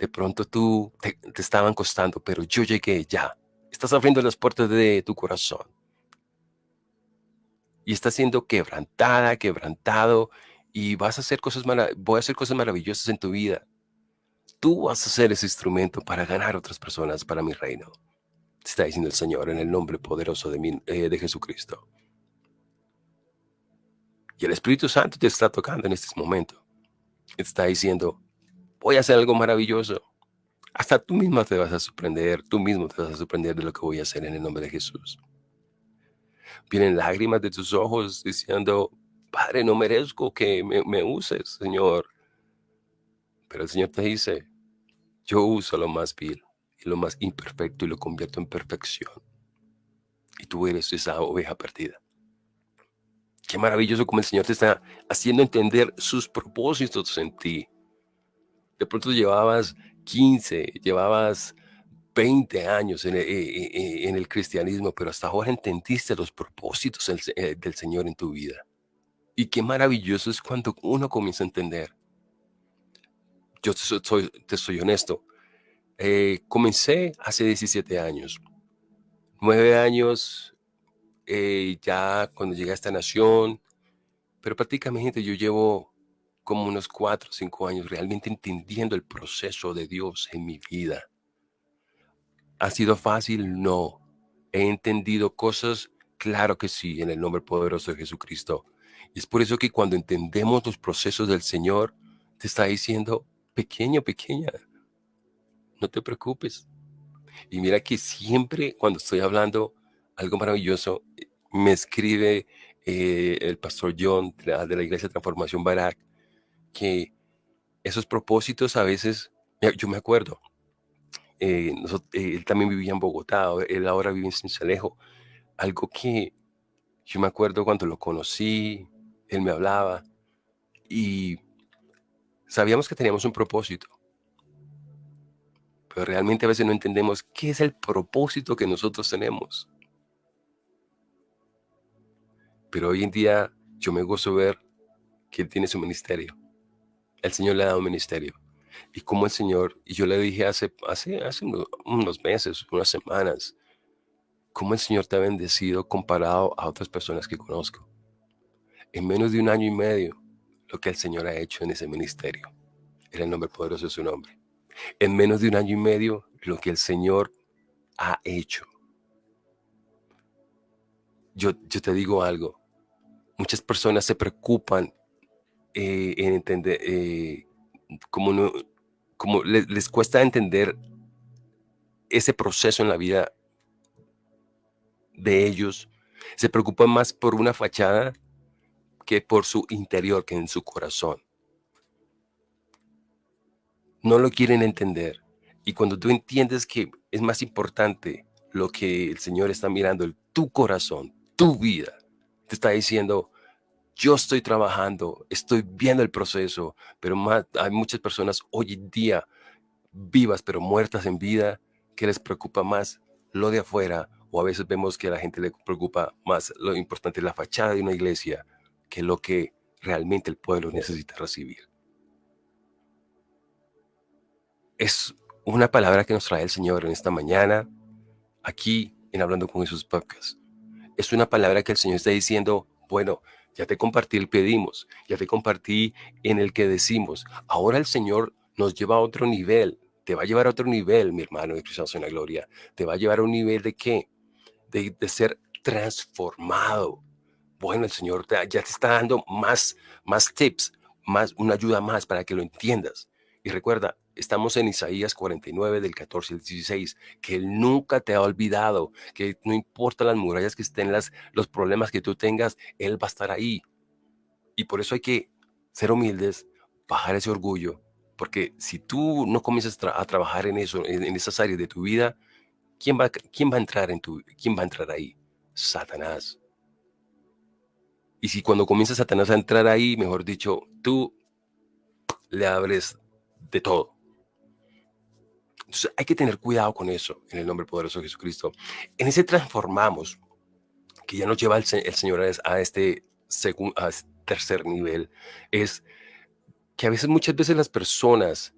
de pronto tú te, estaban costando, pero yo llegué ya. Estás abriendo las puertas de tu corazón. Y estás siendo quebrantada, quebrantado, y vas a hacer cosas voy a hacer cosas maravillosas en tu vida. Tú vas a ser ese instrumento para ganar otras personas para mi reino. Te está diciendo el Señor en el nombre poderoso de, eh, de Jesucristo. Y el Espíritu Santo te está tocando en este momento. Te está diciendo, voy a hacer algo maravilloso. Hasta tú mismo te vas a sorprender, tú mismo te vas a sorprender de lo que voy a hacer en el nombre de Jesús. Vienen lágrimas de tus ojos diciendo, Padre, no merezco que me, uses, Señor. Pero el Señor te dice, yo uso lo más vil y lo más imperfecto y lo convierto en perfección. Y tú eres esa oveja perdida. Qué maravilloso como el Señor te está haciendo entender sus propósitos en ti de pronto llevabas 15, llevabas 20 años en el, cristianismo, pero hasta ahora entendiste los propósitos del, del, Señor en tu vida. Y qué maravilloso es cuando uno comienza a entender. Yo te soy, te soy honesto. Eh, comencé hace 17 años. Nueve años eh, ya cuando llegué a esta nación, pero prácticamente yo llevo como unos cuatro o cinco años realmente entendiendo el proceso de Dios en mi vida. ¿Ha sido fácil? No. ¿He entendido cosas? Claro que sí, en el nombre poderoso de Jesucristo. Es por eso que cuando entendemos los procesos del Señor, te está diciendo, pequeño, pequeña, no te preocupes. Y mira que siempre cuando estoy hablando algo maravilloso, me escribe eh, el pastor John de la Iglesia de Transformación Barak que esos propósitos a veces, yo me acuerdo, eh, eh, él también vivía en Bogotá, él ahora vive en Cincelejo, algo que yo me acuerdo cuando lo conocí, él me hablaba y sabíamos que teníamos un propósito, pero realmente a veces no entendemos qué es el propósito que nosotros tenemos. Pero hoy en día yo me gozo ver que él tiene su ministerio el Señor le ha dado ministerio. Y como el Señor, y yo le dije hace, hace, hace unos meses, unas semanas, cómo el Señor te ha bendecido comparado a otras personas que conozco. En menos de un año y medio, lo que el Señor ha hecho en ese ministerio. Era el nombre poderoso de su nombre. En menos de un año y medio, lo que el Señor ha hecho. yo, yo te digo algo. Muchas personas se preocupan eh, en entender, eh, como, no, como les, les cuesta entender ese proceso en la vida de ellos. Se preocupan más por una fachada que por su interior, que en su corazón. No lo quieren entender. Y cuando tú entiendes que es más importante lo que el Señor está mirando, el, tu corazón, tu vida, te está diciendo, yo estoy trabajando, estoy viendo el proceso, pero hay muchas personas hoy en día vivas pero muertas en vida que les preocupa más lo de afuera o a veces vemos que a la gente le preocupa más lo importante la fachada de una iglesia que lo que realmente el pueblo necesita recibir. Es una palabra que nos trae el Señor en esta mañana, aquí en Hablando con Jesús Podcast. Es una palabra que el Señor está diciendo, bueno, ya te compartí el pedimos, ya te compartí en el que decimos. Ahora el Señor nos lleva a otro nivel, te va a llevar a otro nivel, mi hermano de Cristo en la Gloria. Te va a llevar a un nivel de qué? De, de ser transformado. Bueno, el Señor ya te está dando más, más tips, más, una ayuda más para que lo entiendas. Y recuerda, estamos en Isaías 49 del 14 al 16, que Él nunca te ha olvidado, que no importa las murallas que estén, las, los problemas que tú tengas, Él va a estar ahí. Y por eso hay que ser humildes, bajar ese orgullo, porque si tú no comienzas a trabajar en eso, en, esas áreas de tu vida, ¿quién va, quién va a entrar en tu, quién va a entrar ahí? Satanás. Y si cuando comienza Satanás a entrar ahí, mejor dicho, tú le abres de todo. Entonces hay que tener cuidado con eso en el nombre poderoso de Jesucristo. En ese transformamos, que ya nos lleva el, Señor a este, segundo, a este tercer nivel, es que a veces, muchas veces las personas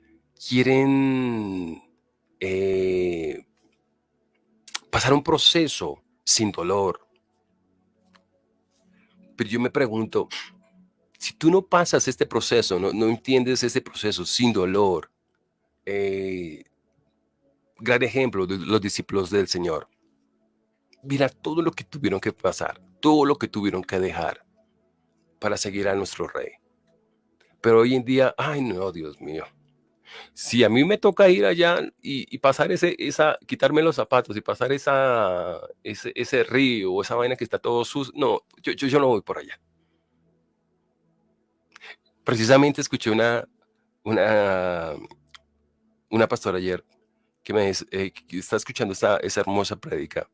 quieren eh, pasar un proceso sin dolor. Pero yo me pregunto, si tú no pasas este proceso, no, no entiendes este proceso sin dolor, eh, gran ejemplo de los discípulos del Señor. Mira todo lo que tuvieron que pasar, todo lo que tuvieron que dejar para seguir a nuestro rey. Pero hoy en día, ay no, Dios mío. Si a mí me toca ir allá y, pasar ese, esa, quitarme los zapatos y pasar esa, ese, ese río o esa vaina que está todo sucio, no, yo, yo, yo no voy por allá. Precisamente escuché una, una, una pastora ayer que me eh, está escuchando esta, esa hermosa prédica,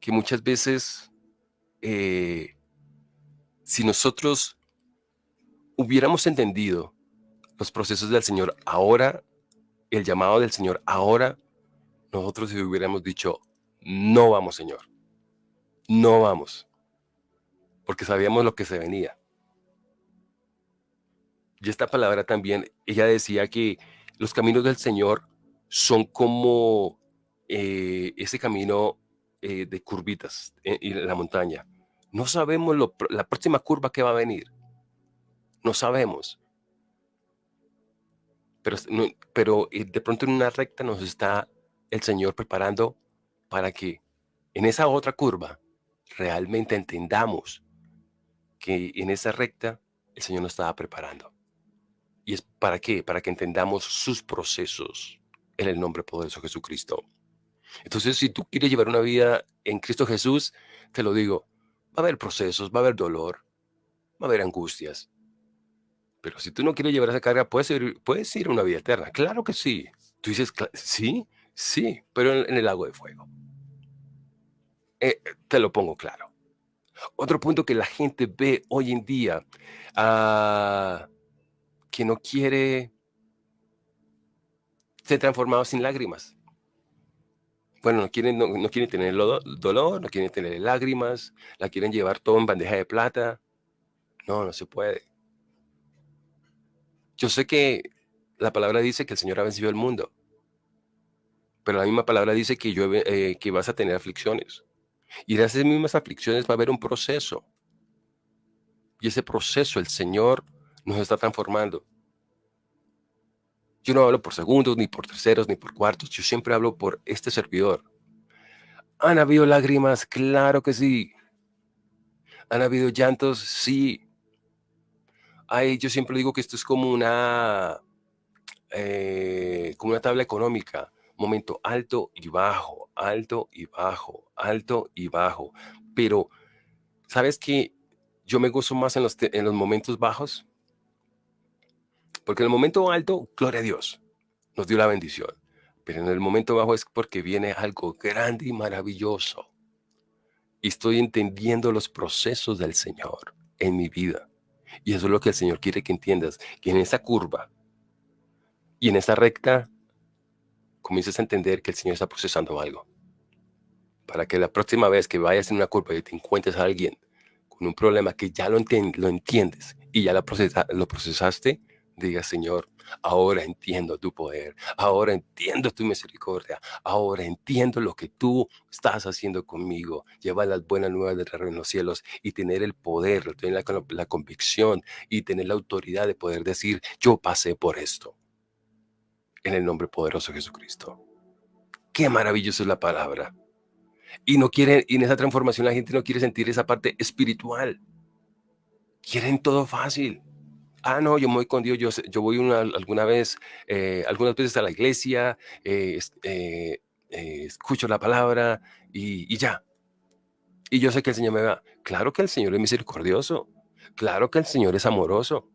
que muchas veces, eh, si nosotros hubiéramos entendido los procesos del Señor ahora, el llamado del Señor ahora, nosotros hubiéramos dicho, no vamos, Señor, no vamos, porque sabíamos lo que se venía. Y esta palabra también, ella decía que los caminos del Señor son como eh, ese camino eh, de curvitas en, la montaña. No sabemos la próxima curva que va a venir. No sabemos. Pero, pero eh, de pronto en una recta nos está el Señor preparando para que en esa otra curva realmente entendamos que en esa recta el Señor nos estaba preparando. ¿Y es para qué? Para que entendamos sus procesos en el nombre poderoso de Jesucristo. Entonces, si tú quieres llevar una vida en Cristo Jesús, te lo digo, va a haber procesos, va a haber dolor, va a haber angustias. Pero si tú no quieres llevar esa carga, puedes ir, puedes ir a una vida eterna. Claro que sí. Tú dices, sí, sí, pero en, el lago de fuego. Eh, te lo pongo claro. Otro punto que la gente ve hoy en día, ah, que no quiere se transformado sin lágrimas. Bueno, no quieren, no, quieren tener dolor, no quieren tener lágrimas, la quieren llevar todo en bandeja de plata. No, no se puede. Yo sé que la palabra dice que el Señor ha vencido el mundo, pero la misma palabra dice que, yo, eh, que vas a tener aflicciones. Y de esas mismas aflicciones va a haber un proceso. Y ese proceso el Señor nos está transformando. Yo no hablo por segundos, ni por terceros, ni por cuartos. Yo siempre hablo por este servidor. ¿Han habido lágrimas? Claro que sí. ¿Han habido llantos? Sí. Ay, yo siempre digo que esto es como una, eh, como una tabla económica. Momento alto y bajo, alto y bajo, alto y bajo. Pero, ¿sabes qué? Yo me gozo más en los, en los momentos bajos. Porque en el momento alto, gloria a Dios, nos dio la bendición. Pero en el momento bajo es porque viene algo grande y maravilloso. Y estoy entendiendo los procesos del Señor en mi vida. Y eso es lo que el Señor quiere que entiendas, que en esa curva y en esa recta comiences a entender que el Señor está procesando algo. Para que la próxima vez que vayas en una curva y te encuentres a alguien con un problema que ya lo, entiendes y ya lo procesaste, diga, Señor, ahora entiendo tu poder, ahora entiendo tu misericordia, ahora entiendo lo que tú estás haciendo conmigo, llevar las buenas nuevas del reino en los cielos y tener el poder, tener la, convicción y tener la autoridad de poder decir, yo pasé por esto. En el nombre poderoso de Jesucristo. Qué maravilloso es la palabra. Y no quiere, y en esa transformación la gente no quiere sentir esa parte espiritual. Quieren todo fácil ah, no, yo me voy con Dios, yo, yo voy una, alguna vez, eh, algunas veces a la iglesia, eh, eh, escucho la palabra y, y, ya. Y yo sé que el Señor me va. Claro que el Señor es misericordioso, claro que el Señor es amoroso,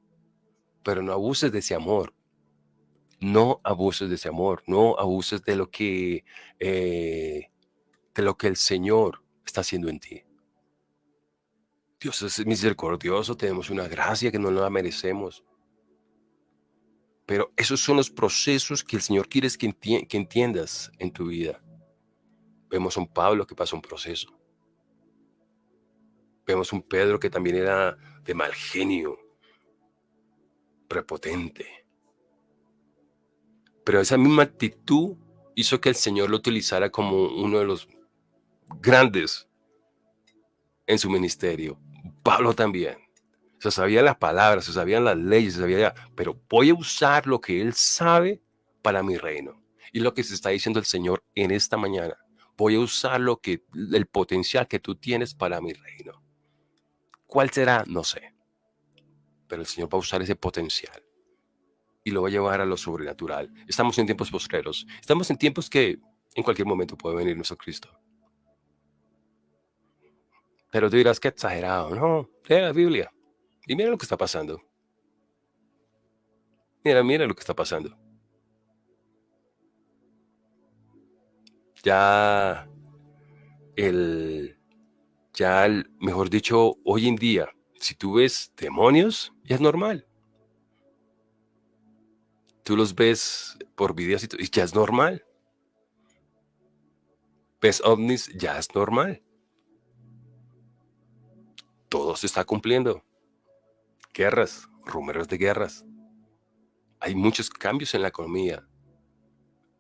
pero no abuses de ese amor. No abuses de ese amor, no abuses de lo que, de lo que el Señor está haciendo en ti. Dios es misericordioso, tenemos una gracia que no la merecemos. Pero esos son los procesos que el Señor quiere que, entiendas en tu vida. Vemos a un Pablo que pasó un proceso. Vemos a un Pedro que también era de mal genio, prepotente. Pero esa misma actitud hizo que el Señor lo utilizara como uno de los grandes en su ministerio. Pablo también. Se sabía las palabras, se sabían las leyes, se sabía, pero voy a usar lo que él sabe para mi reino. Y lo que se está diciendo el Señor en esta mañana. Voy a usar lo que, el potencial que tú tienes para mi reino. ¿Cuál será? No sé. Pero el Señor va a usar ese potencial y lo va a llevar a lo sobrenatural. Estamos en tiempos postreros. Estamos en tiempos que en cualquier momento puede venir nuestro Cristo. Pero tú dirás que exagerado. No, lee la Biblia y mira lo que está pasando. Mira, mira lo que está pasando. Ya el, ya el, mejor dicho, hoy en día, si tú ves demonios, ya es normal. Tú los ves por videos y, y ya es normal. Ves ovnis, ya es normal todo se está cumpliendo. Guerras, rumores de guerras. Hay muchos cambios en la economía.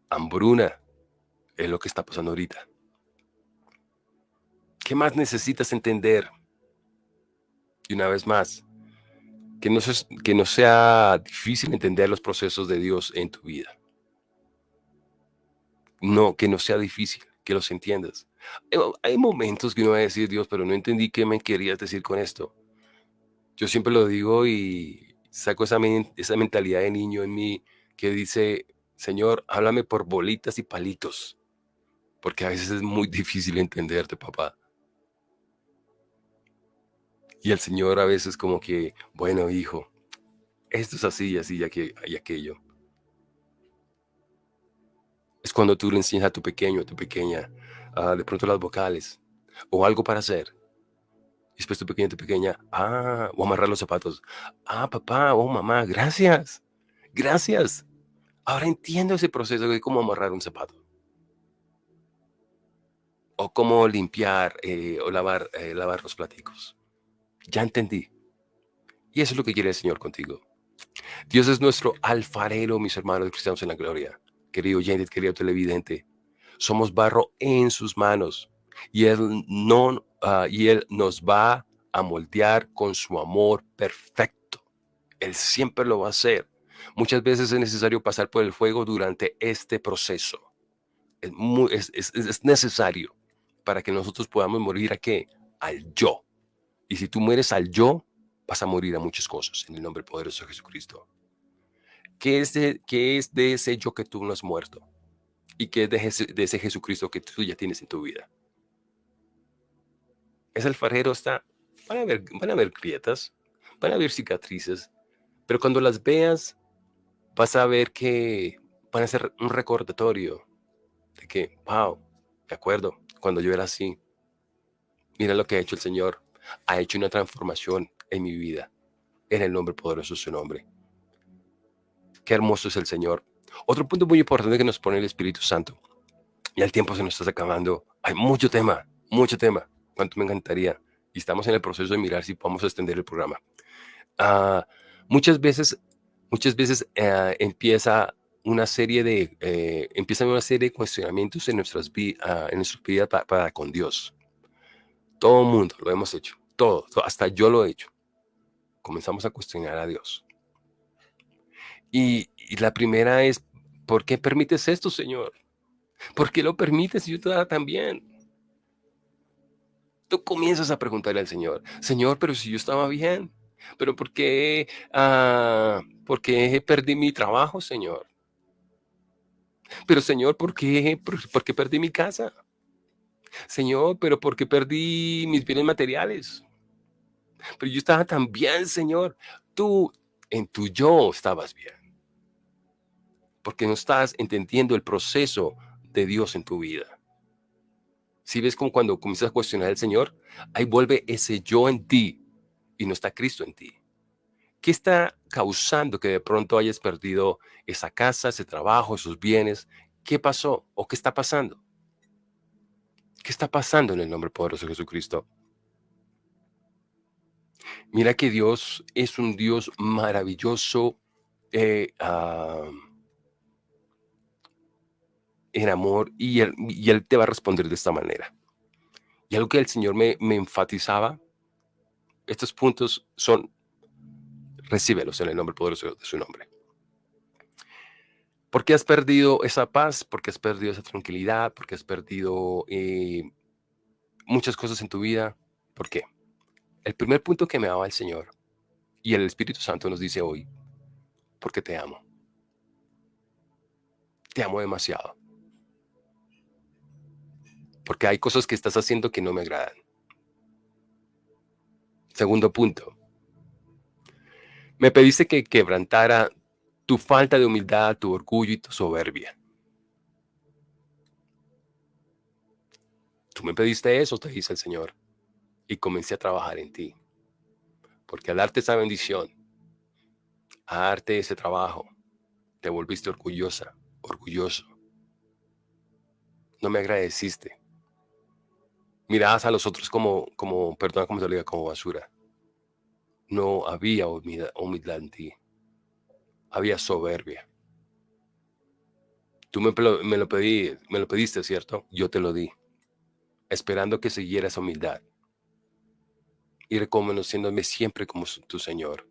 Hambruna es lo que está pasando ahorita. ¿Qué más necesitas entender? Y una vez más, que no, que no sea difícil entender los procesos de Dios en tu vida. No, que no sea difícil que los entiendas. Eh, hay momentos que uno va a decir, Dios, pero no entendí qué me querías decir con esto. Yo siempre lo digo y saco esa, esa mentalidad de niño en mí que dice, Señor, háblame por bolitas y palitos, porque a veces es muy difícil entenderte, papá. Y el Señor a veces como que, bueno, hijo, esto es así y así y aquello es cuando tú le enseñas a tu pequeño, a tu pequeña, de pronto las vocales o algo para hacer. Y después tu pequeño, tu pequeña, ah, o amarrar los zapatos. Ah, papá, oh, mamá, gracias. Gracias. Ahora entiendo ese proceso de cómo amarrar un zapato. O cómo limpiar eh, o lavar, eh, lavar los platicos. Ya entendí. Y eso es lo que quiere el Señor contigo. Dios es nuestro alfarero, mis hermanos cristianos en la gloria querido oyente, querido televidente. Somos barro en sus manos y Él, no, ah, y él nos va a moldear con su amor perfecto. Él siempre lo va a hacer. Muchas veces es necesario pasar por el fuego durante este proceso. Es, es, es necesario para que nosotros podamos morir a qué? Al yo. Y si tú mueres al yo, vas a morir a muchas cosas en el nombre poderoso de Jesucristo. ¿Qué es de, qué es de ese yo que tú no has muerto? ¿Y qué es de, de ese Jesucristo que tú ya tienes en tu vida? Ese alfarero está, van a ver, van a ver grietas, van a haber cicatrices, pero cuando las veas, vas a ver que van a ser un recordatorio de que, wow, de acuerdo, cuando yo era así, mira lo que ha hecho el Señor, ha hecho una transformación en mi vida, en el nombre poderoso de su nombre. Qué hermoso es el Señor. Otro punto muy importante que nos pone el Espíritu Santo, y el tiempo se nos está acabando, hay mucho tema, mucho tema, cuánto me encantaría, y estamos en el proceso de mirar si podemos extender el programa. Uh, muchas veces, muchas veces uh, empieza una serie de, eh, empiezan una serie de cuestionamientos en nuestras, uh, en nuestras vidas para, para, con Dios. Todo el mundo lo hemos hecho, todo, todo, hasta yo lo he hecho. Comenzamos a cuestionar a Dios. Y, y, la primera es, ¿por qué permites esto, Señor? ¿Por qué lo permites yo te también? Tú comienzas a preguntarle al Señor, Señor, pero si yo estaba bien, pero ¿por qué, uh, ¿por qué perdí mi trabajo, Señor? Pero Señor, ¿por qué, por, por qué perdí mi casa? Señor, pero ¿por qué perdí mis bienes materiales? Pero yo estaba tan bien, Señor. Tú en tu yo estabas bien. Porque no estás entendiendo el proceso de Dios en tu vida. Si ves como cuando comienzas a cuestionar al Señor, ahí vuelve ese yo en ti y no está Cristo en ti. ¿Qué está causando que de pronto hayas perdido esa casa, ese trabajo, esos bienes? ¿Qué pasó o qué está pasando? ¿Qué está pasando en el nombre poderoso de Jesucristo? Mira que Dios es un Dios maravilloso eh, uh, en amor y él, y él, te va a responder de esta manera. Y algo que el Señor me, me enfatizaba, estos puntos son, recíbelos en el nombre poderoso de su nombre. ¿Por qué has perdido esa paz? ¿Por qué has perdido esa tranquilidad? ¿Por qué has perdido eh, muchas cosas en tu vida? ¿Por qué? El primer punto que me daba el Señor y el Espíritu Santo nos dice hoy, porque te amo. Te amo demasiado. Porque hay cosas que estás haciendo que no me agradan. Segundo punto. Me pediste que quebrantara tu falta de humildad, tu orgullo y tu soberbia. Tú me pediste eso, te dice el Señor y comencé a trabajar en ti. Porque al darte esa bendición, a darte ese trabajo, te volviste orgullosa, orgulloso. No me agradeciste. Mirabas a los otros como, como perdona como te lo diga, como basura. No había humildad, en ti. Había soberbia. Tú me, lo me lo pediste, ¿cierto? Yo te lo di, esperando que siguiera esa humildad y reconociéndome siempre como tu Señor.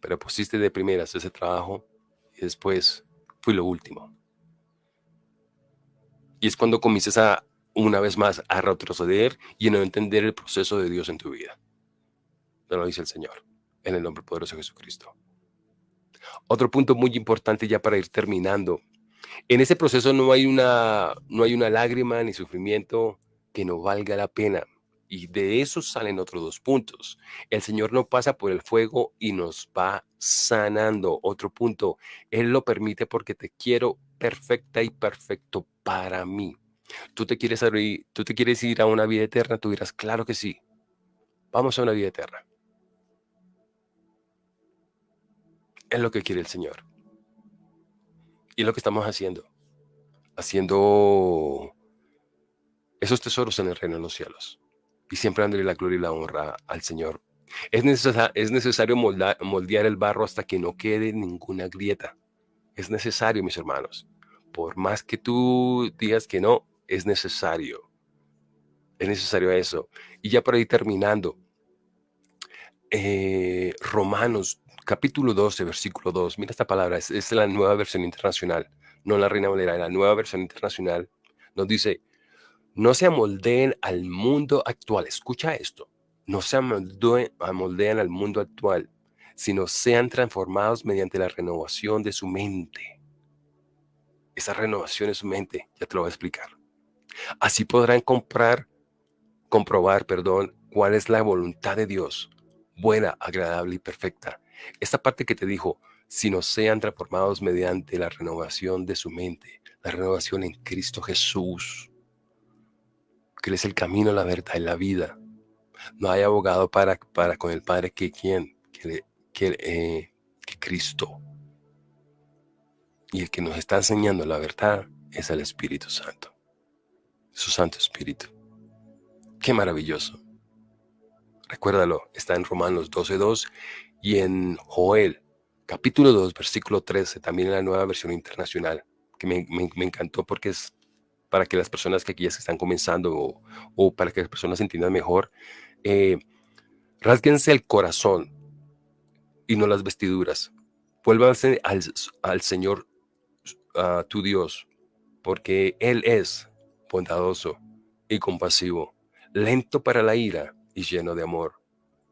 Pero pusiste de primeras ese trabajo y después fui lo último. Y es cuando comienzas a, una vez más, a retroceder y a no entender el proceso de Dios en tu vida. Te lo dice el Señor, en el nombre poderoso de Jesucristo. Otro punto muy importante ya para ir terminando. En ese proceso no hay una, no hay una lágrima ni sufrimiento que no valga la pena. Y de eso salen otros dos puntos. El Señor no pasa por el fuego y nos va sanando. Otro punto, Él lo permite porque te quiero perfecta y perfecto para mí. Tú te quieres ir, tú te quieres ir a una vida eterna, tú dirás, claro que sí. Vamos a una vida eterna. Es lo que quiere el Señor. Y lo que estamos haciendo. Haciendo esos tesoros en el reino de los cielos y siempre dándole la gloria y la honra al Señor. Es, es necesario moldear el barro hasta que no quede ninguna grieta. Es necesario, mis hermanos. Por más que tú digas que no, es necesario. Es necesario eso. Y ya para ir terminando, eh, Romanos capítulo 12, versículo 2. Mira esta palabra, es, la nueva versión internacional, no la Reina Valera, la nueva versión internacional. Nos dice, No se amoldeen al mundo actual. Escucha esto. No se amoldean al mundo actual, sino sean transformados mediante la renovación de su mente. Esa renovación de su mente, ya te lo voy a explicar. Así podrán comprar, comprobar, perdón, cuál es la voluntad de Dios, buena, agradable y perfecta. Esta parte que te dijo, sino sean transformados mediante la renovación de su mente, la renovación en Cristo Jesús, que es el camino, la verdad y la vida. No hay abogado para, para con el Padre que quien, eh, que Cristo. Y el que nos está enseñando la verdad es el Espíritu Santo, su Santo Espíritu. Qué maravilloso. Recuérdalo, está en Romanos 12.2 y en Joel, capítulo 2, versículo 13, también en la nueva versión internacional, que me, encantó porque es para que las personas que aquí ya están comenzando o, para que las personas entiendan mejor, eh, rasguense el corazón y no las vestiduras. Vuélvanse al, al Señor a tu Dios, porque Él es bondadoso y compasivo, lento para la ira y lleno de amor.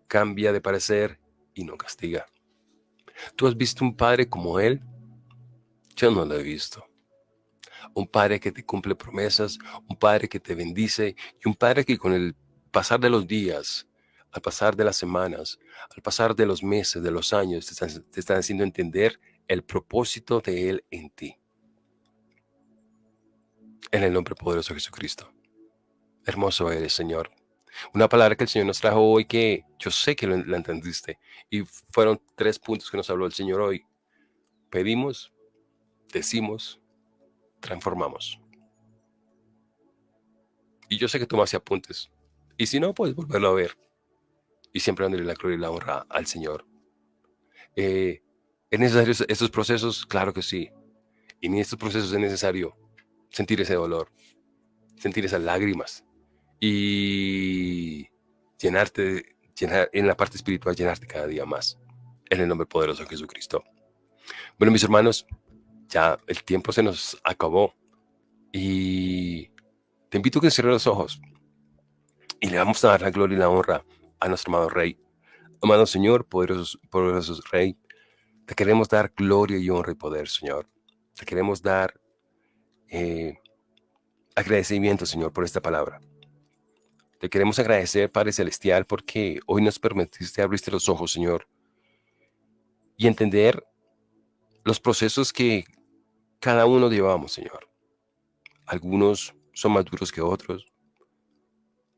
Cambia de parecer y no castiga. ¿Tú has visto un padre como Él? Yo no lo he visto. Un padre que te cumple promesas, un padre que te bendice y un padre que con el pasar de los días, al pasar de las semanas, al pasar de los meses, de los años, te están, te haciendo entender el propósito de Él en ti. En el nombre poderoso de Jesucristo. Hermoso eres, Señor. Una palabra que el Señor nos trajo hoy que yo sé que la entendiste. Y fueron tres puntos que nos habló el Señor hoy. Pedimos, decimos, transformamos. Y yo sé que tomaste apuntes. Y si no, puedes volverlo a ver. Y siempre dándole la gloria y la honra al Señor. Eh, ¿Es necesario estos procesos? Claro que sí. Y en estos procesos es necesario sentir ese dolor, sentir esas lágrimas, y llenarte, llenar, en la parte espiritual, llenarte cada día más. En el nombre poderoso de Jesucristo. Bueno, mis hermanos, ya el tiempo se nos acabó y te invito a que cierres los ojos y le vamos a dar la gloria y la honra a nuestro amado Rey. Amado Señor, poderoso, poderoso Rey, te queremos dar gloria y honra y poder, Señor. Te queremos dar eh, agradecimiento, Señor, por esta palabra. Te queremos agradecer, Padre Celestial, porque hoy nos permitiste abrirte los ojos, Señor, y entender los procesos que cada uno llevamos, Señor. Algunos son más duros que otros.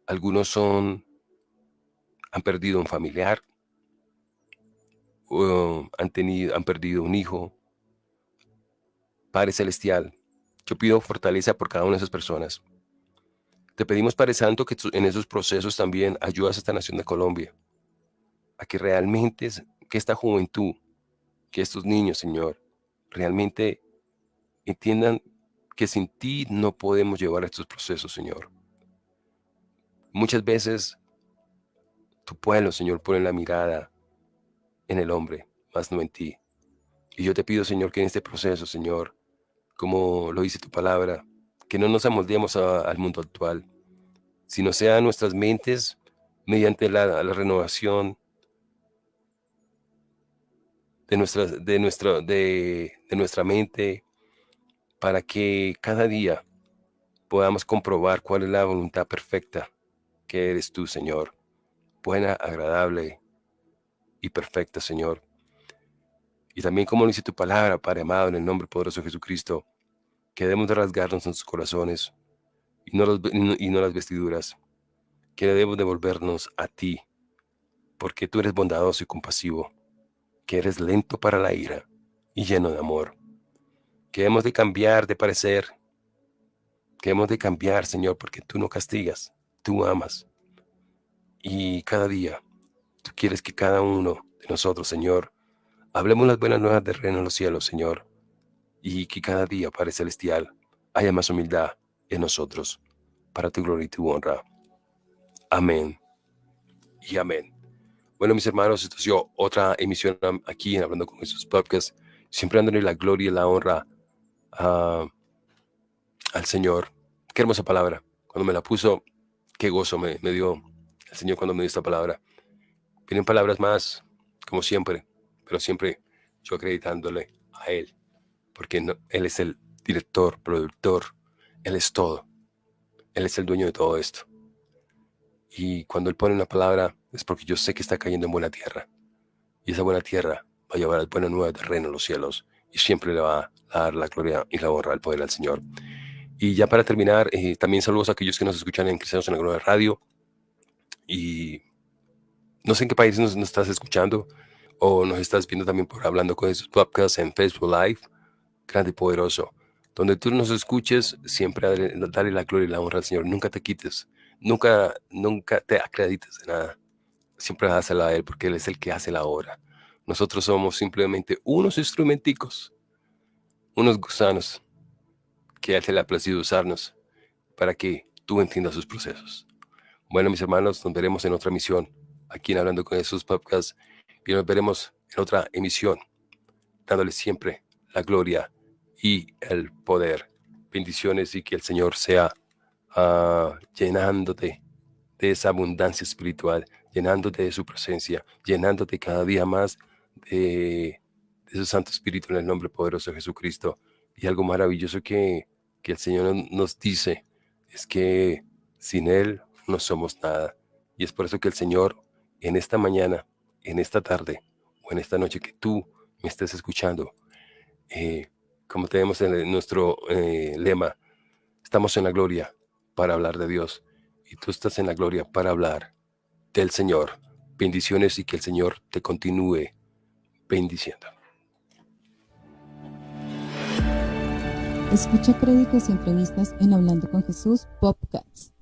Algunos son, han perdido un familiar, o han, tenido, han perdido un hijo. Padre Celestial, yo pido fortaleza por cada una de esas personas. Te pedimos, Padre Santo, que en esos procesos también ayudas a esta nación de Colombia, a que realmente, que esta juventud, que estos niños, Señor, realmente entiendan que sin ti no podemos llevar estos procesos, Señor. Muchas veces tu pueblo, Señor, pone la mirada en el hombre, más no en ti. Y yo te pido, Señor, que en este proceso, Señor, como lo dice tu palabra, que no nos amoldeemos al mundo actual, sino sean nuestras mentes mediante la, renovación de nuestra, de, nuestra, de, de nuestra mente para que cada día podamos comprobar cuál es la voluntad perfecta que eres tú, Señor. Buena, agradable y perfecta, Señor. Y también como dice tu palabra, Padre amado, en el nombre poderoso de Jesucristo, que debemos de rasgarnos en sus corazones y no, los, y no las vestiduras, que debemos devolvernos a ti, porque tú eres bondadoso y compasivo, que eres lento para la ira y lleno de amor, que hemos de cambiar de parecer, que hemos de cambiar, Señor, porque tú no castigas, tú amas. Y cada día tú quieres que cada uno de nosotros, Señor, hablemos las buenas nuevas del reino en los cielos, Señor, y que cada día, Padre Celestial, haya más humildad en nosotros, para tu gloria y tu honra. Amén y amén. Bueno, mis hermanos, esto ha sido otra emisión aquí en Hablando con Jesús Podcast, siempre dándole la gloria y la honra al Señor. Qué hermosa palabra. cuando me la puso, qué gozo me, me dio el Señor cuando me dio esta palabra. Vienen palabras más, como siempre, pero siempre yo acreditándole a Él, porque Él es el director, productor, Él es todo. Él es el dueño de todo esto. Y cuando Él pone una palabra es porque yo sé que está cayendo en buena tierra. Y esa buena tierra va a llevar al buena nueva terreno los cielos y siempre le va a dar la gloria y la honra al poder al Señor. Y ya para terminar, eh, también saludos a aquellos que nos escuchan en Cristianos en la Gloria Radio. Y no sé en qué país nos, estás escuchando o nos estás viendo también por Hablando con esos podcasts en Facebook Live, grande y poderoso. Donde tú nos escuches, siempre dale, la gloria y la honra al Señor. Nunca te quites, nunca, nunca te acredites de nada. Siempre dásela a Él porque Él es el que hace la obra. Nosotros somos simplemente unos instrumenticos, unos gusanos que Él se le ha placido usarnos para que tú entiendas sus procesos. Bueno, mis hermanos, nos veremos en otra misión aquí en Hablando con Jesús Podcast y nos veremos en otra emisión, dándole siempre la gloria y el poder. Bendiciones y que el Señor sea uh, llenándote de esa abundancia espiritual, llenándote de su presencia, llenándote cada día más de, de su Santo Espíritu en el nombre poderoso de Jesucristo. Y algo maravilloso que, que el Señor nos dice es que sin Él no somos nada. Y es por eso que el Señor en esta mañana, en esta tarde o en esta noche que tú me estés escuchando, eh, como tenemos en nuestro eh, lema, estamos en la gloria para hablar de Dios y tú estás en la gloria para hablar del Señor. Bendiciones y que el Señor te continúe bendiciendo. Escucha créditos y entrevistas en Hablando con Jesús Podcast.